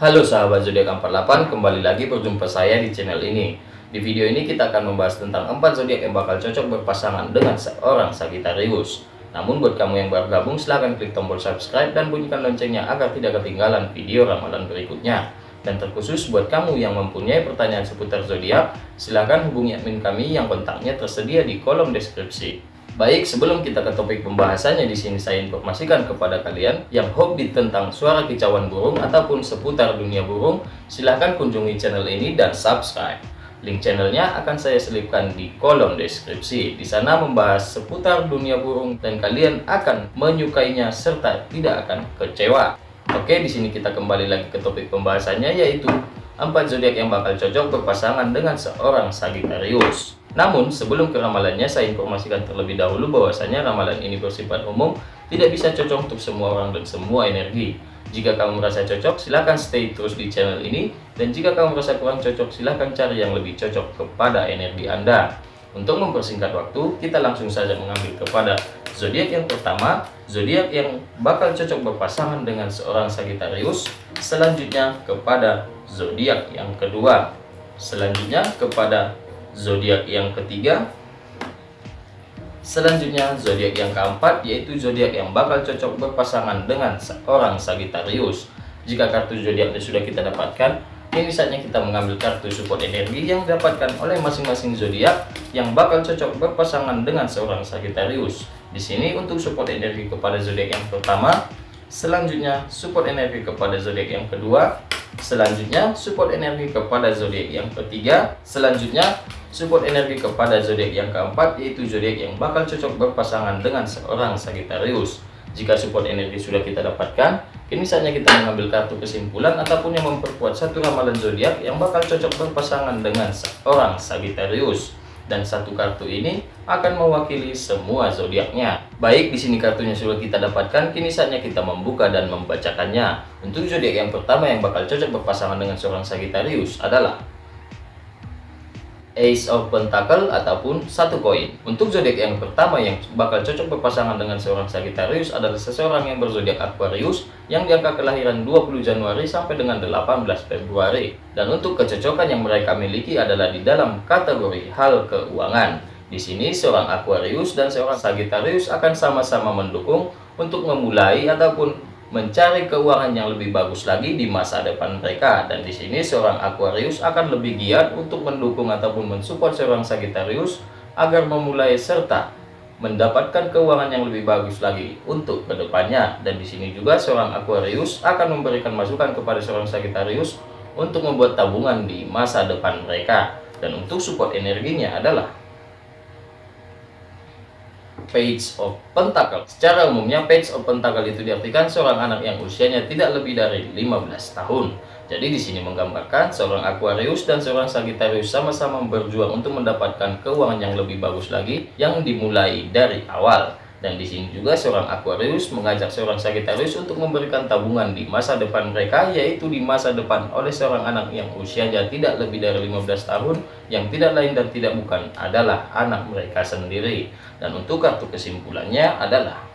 Halo sahabat zodiak 48, kembali lagi berjumpa saya di channel ini. Di video ini kita akan membahas tentang 4 zodiak yang bakal cocok berpasangan dengan seorang Sagittarius. Namun buat kamu yang baru gabung silahkan klik tombol subscribe dan bunyikan loncengnya agar tidak ketinggalan video ramalan berikutnya. Dan terkhusus buat kamu yang mempunyai pertanyaan seputar zodiak, silahkan hubungi admin kami yang kontaknya tersedia di kolom deskripsi. Baik, sebelum kita ke topik pembahasannya di sini saya informasikan kepada kalian yang hobi tentang suara kicauan burung ataupun seputar dunia burung, silahkan kunjungi channel ini dan subscribe. Link channelnya akan saya selipkan di kolom deskripsi. Di sana membahas seputar dunia burung dan kalian akan menyukainya serta tidak akan kecewa. Oke, di sini kita kembali lagi ke topik pembahasannya yaitu empat zodiak yang bakal cocok berpasangan dengan seorang Sagittarius. Namun, sebelum ke ramalannya, saya informasikan terlebih dahulu bahwasanya ramalan ini bersifat umum, tidak bisa cocok untuk semua orang dan semua energi. Jika kamu merasa cocok, silahkan stay terus di channel ini. Dan jika kamu merasa kurang cocok, silahkan cari yang lebih cocok kepada energi Anda. Untuk mempersingkat waktu, kita langsung saja mengambil kepada zodiak yang pertama, zodiak yang bakal cocok berpasangan dengan seorang Sagittarius. Selanjutnya kepada zodiak yang kedua. Selanjutnya kepada zodiak yang ketiga. Selanjutnya zodiak yang keempat yaitu zodiak yang bakal cocok berpasangan dengan seorang Sagittarius. Jika kartu zodiaknya sudah kita dapatkan ini saatnya kita mengambil kartu support energi yang didapatkan oleh masing-masing zodiak yang bakal cocok berpasangan dengan seorang Sagittarius. Di sini untuk support energi kepada zodiak yang pertama selanjutnya support energi kepada zodiak yang kedua selanjutnya support energi kepada zodiak yang ketiga selanjutnya support energi kepada zodiak yang keempat yaitu zodiak yang bakal cocok berpasangan dengan seorang Sagittarius. Jika support energi sudah kita dapatkan, kini saatnya kita mengambil kartu kesimpulan ataupun yang memperkuat satu ramalan zodiak yang bakal cocok berpasangan dengan seorang Sagittarius. Dan satu kartu ini akan mewakili semua zodiaknya. Baik, di sini kartunya sudah kita dapatkan, kini saatnya kita membuka dan membacakannya. Untuk zodiak yang pertama yang bakal cocok berpasangan dengan seorang Sagittarius adalah Ace of Pentacle ataupun satu koin. Untuk zodiak yang pertama yang bakal cocok berpasangan dengan seorang Sagittarius adalah seseorang yang berzodiak Aquarius yang diangka kelahiran 20 Januari sampai dengan 18 Februari. Dan untuk kecocokan yang mereka miliki adalah di dalam kategori hal keuangan. Di sini seorang Aquarius dan seorang Sagittarius akan sama-sama mendukung untuk memulai ataupun mencari keuangan yang lebih bagus lagi di masa depan mereka. Dan di sini seorang Aquarius akan lebih giat untuk mendukung ataupun mensupport seorang Sagittarius agar memulai serta mendapatkan keuangan yang lebih bagus lagi untuk ke depannya. Dan di sini juga seorang Aquarius akan memberikan masukan kepada seorang Sagittarius untuk membuat tabungan di masa depan mereka. Dan untuk support energinya adalah Page of Pentacle. Secara umumnya Page of Pentacle itu diartikan seorang anak yang usianya tidak lebih dari 15 tahun. Jadi di sini menggambarkan seorang Aquarius dan seorang Sagittarius sama-sama berjuang untuk mendapatkan keuangan yang lebih bagus lagi yang dimulai dari awal. Dan di sini juga seorang Aquarius mengajak seorang Sagittarius untuk memberikan tabungan di masa depan mereka, yaitu di masa depan oleh seorang anak yang usianya tidak lebih dari 15 tahun, yang tidak lain dan tidak bukan adalah anak mereka sendiri. Dan untuk kartu kesimpulannya adalah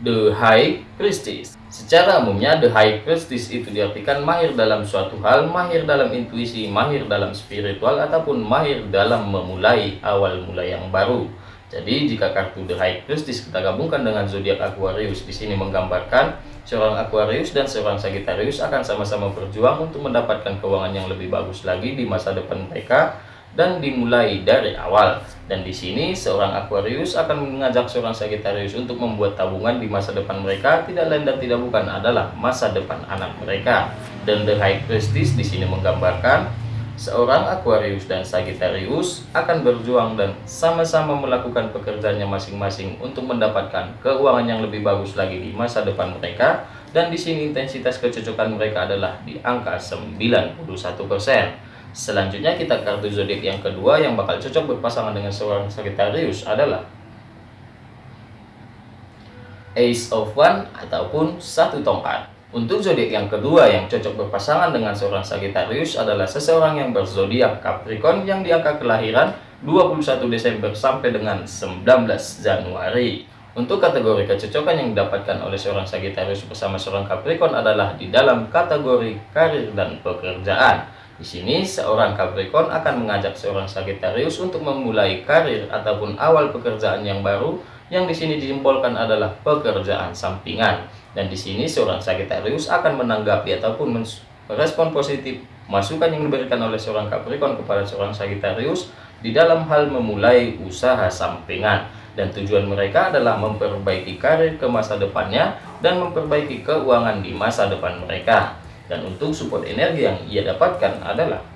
The High Priestess. Secara umumnya, The High Priestess itu diartikan mahir dalam suatu hal, mahir dalam intuisi, mahir dalam spiritual, ataupun mahir dalam memulai awal mula yang baru. Jadi, jika kartu The High Priestess kita gabungkan dengan zodiak Aquarius, di sini menggambarkan seorang Aquarius dan seorang Sagittarius akan sama-sama berjuang untuk mendapatkan keuangan yang lebih bagus lagi di masa depan mereka dan dimulai dari awal. Dan di sini seorang Aquarius akan mengajak seorang Sagittarius untuk membuat tabungan di masa depan mereka tidak lain dan tidak bukan adalah masa depan anak mereka. Dan The High Priestess di sini menggambarkan seorang Aquarius dan Sagittarius akan berjuang dan sama-sama melakukan pekerjaannya masing-masing untuk mendapatkan keuangan yang lebih bagus lagi di masa depan mereka. Dan di sini intensitas kecocokan mereka adalah di angka 91%. Selanjutnya kita kartu zodiak yang kedua yang bakal cocok berpasangan dengan seorang Sagittarius adalah Ace of One ataupun satu tongkat. Untuk zodiak yang kedua yang cocok berpasangan dengan seorang Sagittarius adalah seseorang yang berzodiak Capricorn yang diangka kelahiran 21 Desember sampai dengan 19 Januari. Untuk kategori kecocokan yang didapatkan oleh seorang Sagittarius bersama seorang Capricorn adalah di dalam kategori karir dan pekerjaan. Di sini seorang Capricorn akan mengajak seorang Sagittarius untuk memulai karir ataupun awal pekerjaan yang baru yang di sini disimbolkan adalah pekerjaan sampingan. Dan di sini seorang Sagittarius akan menanggapi ataupun merespon positif masukan yang diberikan oleh seorang Capricorn kepada seorang Sagittarius di dalam hal memulai usaha sampingan dan tujuan mereka adalah memperbaiki karir ke masa depannya dan memperbaiki keuangan di masa depan mereka dan untuk support energi yang ia dapatkan adalah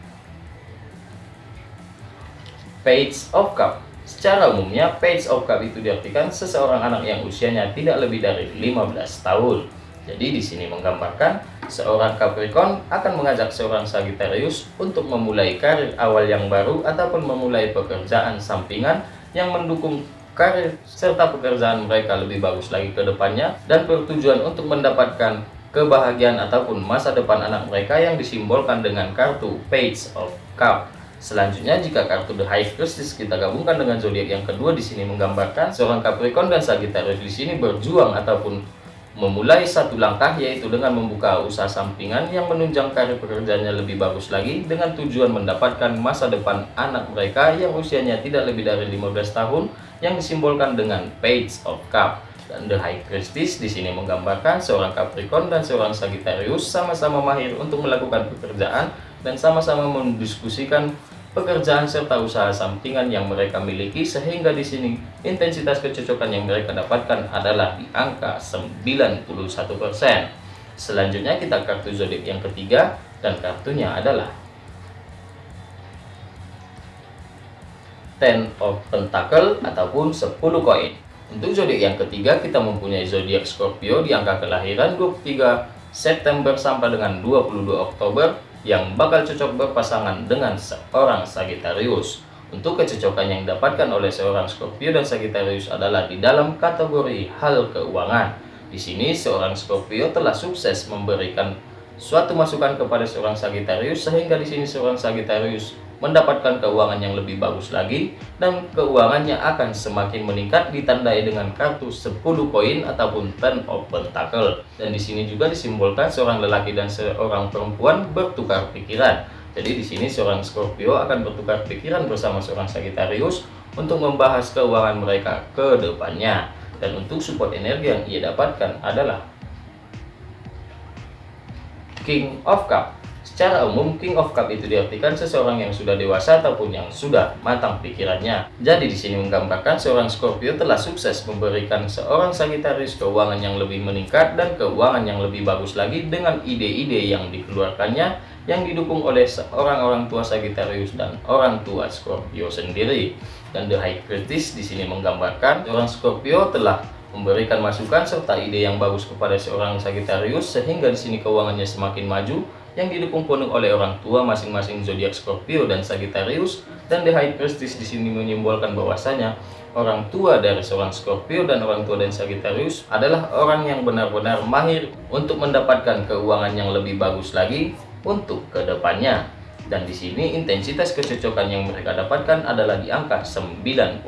Page of Cup. Secara umumnya Page of Cup itu diartikan seseorang anak yang usianya tidak lebih dari 15 tahun. Jadi di sini menggambarkan seorang Capricorn akan mengajak seorang Sagittarius untuk memulai karir awal yang baru ataupun memulai pekerjaan sampingan yang mendukung karir serta pekerjaan mereka lebih bagus lagi ke depannya dan bertujuan untuk mendapatkan kebahagiaan ataupun masa depan anak mereka yang disimbolkan dengan kartu Page of Cup. Selanjutnya jika kartu The High Priestess kita gabungkan dengan zodiak yang kedua di sini menggambarkan seorang Capricorn dan Sagittarius di sini berjuang ataupun memulai satu langkah yaitu dengan membuka usaha sampingan yang menunjang karir pekerjaannya lebih bagus lagi dengan tujuan mendapatkan masa depan anak mereka yang usianya tidak lebih dari 15 tahun yang disimbolkan dengan Page of Cup dan The High Priestess di sini menggambarkan seorang Capricorn dan seorang Sagittarius sama-sama mahir untuk melakukan pekerjaan dan sama-sama mendiskusikan pekerjaan serta usaha sampingan yang mereka miliki sehingga di sini intensitas kecocokan yang mereka dapatkan adalah di angka 91%. Selanjutnya kita kartu zodiak yang ketiga dan kartunya adalah Ten of Pentacle ataupun 10 koin. Untuk zodiak yang ketiga kita mempunyai zodiak Scorpio di angka kelahiran 23 September sampai dengan 22 Oktober yang bakal cocok berpasangan dengan seorang Sagittarius. Untuk kecocokan yang didapatkan oleh seorang Scorpio dan Sagittarius adalah di dalam kategori hal keuangan. Di sini seorang Scorpio telah sukses memberikan suatu masukan kepada seorang Sagittarius sehingga di sini seorang Sagittarius mendapatkan keuangan yang lebih bagus lagi dan keuangannya akan semakin meningkat ditandai dengan kartu 10 koin ataupun ten of pentacle dan di sini juga disimbolkan seorang lelaki dan seorang perempuan bertukar pikiran. Jadi di sini seorang Scorpio akan bertukar pikiran bersama seorang Sagittarius untuk membahas keuangan mereka ke depannya. Dan untuk support energi yang ia dapatkan adalah King of Cup Secara umum, King of Cup itu diartikan seseorang yang sudah dewasa ataupun yang sudah matang pikirannya. Jadi di sini menggambarkan seorang Scorpio telah sukses memberikan seorang Sagittarius keuangan yang lebih meningkat dan keuangan yang lebih bagus lagi dengan ide-ide yang dikeluarkannya yang didukung oleh seorang orang tua Sagittarius dan orang tua Scorpio sendiri. Dan The High Priestess di sini menggambarkan seorang Scorpio telah memberikan masukan serta ide yang bagus kepada seorang Sagittarius sehingga di sini keuangannya semakin maju yang didukung penuh oleh orang tua masing-masing zodiak Scorpio dan Sagittarius dan The High Priestess di sini menyimbolkan bahwasanya orang tua dari seorang Scorpio dan orang tua dan Sagittarius adalah orang yang benar-benar mahir untuk mendapatkan keuangan yang lebih bagus lagi untuk ke depannya. Dan di sini intensitas kecocokan yang mereka dapatkan adalah di angka 90%.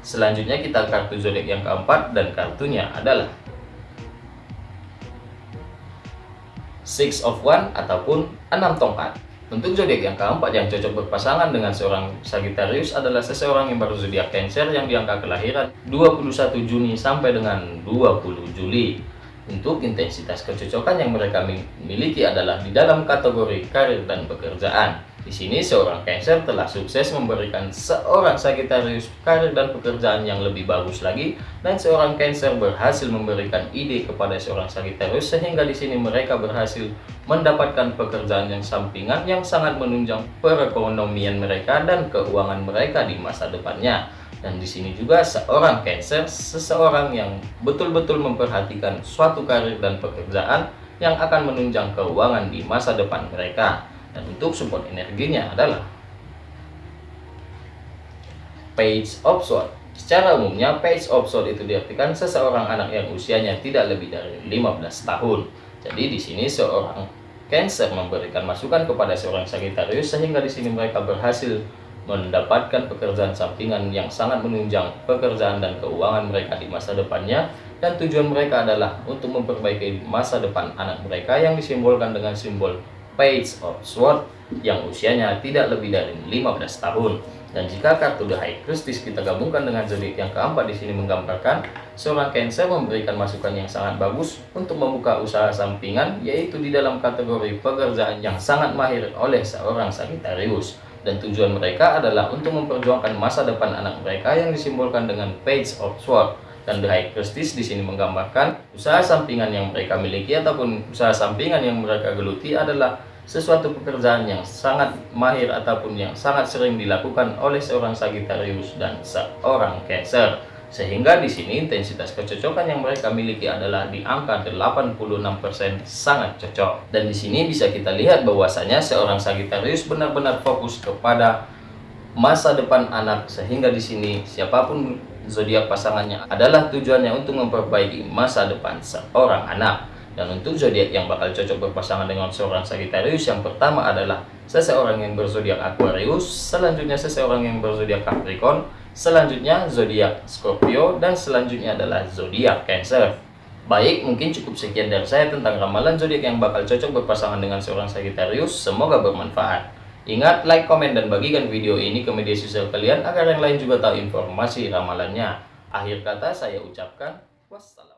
Selanjutnya kita kartu zodiak yang keempat dan kartunya adalah Six of One ataupun enam tongkat. Untuk zodiak yang keempat yang cocok berpasangan dengan seorang Sagittarius adalah seseorang yang baru zodiak Cancer yang diangka kelahiran 21 Juni sampai dengan 20 Juli. Untuk intensitas kecocokan yang mereka miliki adalah di dalam kategori karir dan pekerjaan. Di sini seorang Cancer telah sukses memberikan seorang Sagittarius karir dan pekerjaan yang lebih bagus lagi dan seorang Cancer berhasil memberikan ide kepada seorang Sagittarius sehingga di sini mereka berhasil mendapatkan pekerjaan yang sampingan yang sangat menunjang perekonomian mereka dan keuangan mereka di masa depannya. Dan di sini juga seorang Cancer seseorang yang betul-betul memperhatikan suatu karir dan pekerjaan yang akan menunjang keuangan di masa depan mereka dan untuk support energinya adalah page of sword secara umumnya page of sword itu diartikan seseorang anak yang usianya tidak lebih dari 15 tahun. Jadi di sini seorang Cancer memberikan masukan kepada seorang Sagittarius sehingga di sini mereka berhasil mendapatkan pekerjaan sampingan yang sangat menunjang pekerjaan dan keuangan mereka di masa depannya. Dan tujuan mereka adalah untuk memperbaiki masa depan anak mereka yang disimbolkan dengan simbol Page of Sword yang usianya tidak lebih dari 15 tahun. Dan jika kartu The High Priestess kita gabungkan dengan zodiak yang keempat di sini menggambarkan seorang Cancer memberikan masukan yang sangat bagus untuk membuka usaha sampingan yaitu di dalam kategori pekerjaan yang sangat mahir oleh seorang Sagittarius. Dan tujuan mereka adalah untuk memperjuangkan masa depan anak mereka yang disimbolkan dengan Page of Sword dan The High di sini menggambarkan usaha sampingan yang mereka miliki ataupun usaha sampingan yang mereka geluti adalah sesuatu pekerjaan yang sangat mahir ataupun yang sangat sering dilakukan oleh seorang Sagittarius dan seorang Cancer. Sehingga di sini intensitas kecocokan yang mereka miliki adalah di angka 86% sangat cocok. Dan di sini bisa kita lihat bahwasanya seorang Sagittarius benar-benar fokus kepada masa depan anak sehingga di sini siapa pun zodiak pasangannya adalah tujuannya untuk memperbaiki masa depan seorang anak. Dan untuk zodiak yang bakal cocok berpasangan dengan seorang Sagittarius yang pertama adalah seseorang yang berzodiak Aquarius, selanjutnya seseorang yang berzodiak Capricorn, selanjutnya zodiak Scorpio dan selanjutnya adalah zodiak Cancer. Baik, mungkin cukup sekian dari saya tentang ramalan zodiak yang bakal cocok berpasangan dengan seorang Sagittarius. Semoga bermanfaat. Ingat, like, komen, dan bagikan video ini ke media sosial kalian agar yang lain juga tahu informasi ramalannya. Akhir kata saya ucapkan wassalam.